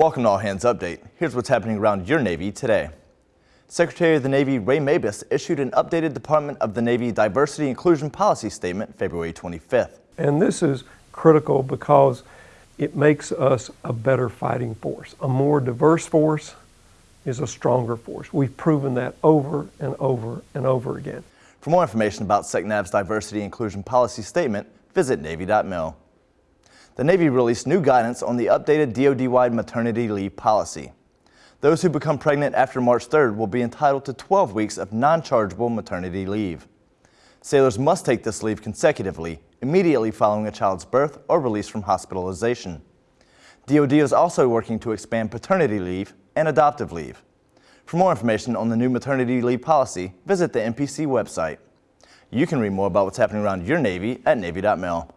Welcome to All Hands Update. Here's what's happening around your Navy today. Secretary of the Navy Ray Mabus issued an updated Department of the Navy Diversity Inclusion Policy Statement February 25th. And this is critical because it makes us a better fighting force. A more diverse force is a stronger force. We've proven that over and over and over again. For more information about SECNAV's Diversity Inclusion Policy Statement, visit Navy.mil the Navy released new guidance on the updated DoD-wide maternity leave policy. Those who become pregnant after March 3rd will be entitled to 12 weeks of non-chargeable maternity leave. Sailors must take this leave consecutively, immediately following a child's birth or release from hospitalization. DoD is also working to expand paternity leave and adoptive leave. For more information on the new maternity leave policy, visit the NPC website. You can read more about what's happening around your Navy at Navy.mil.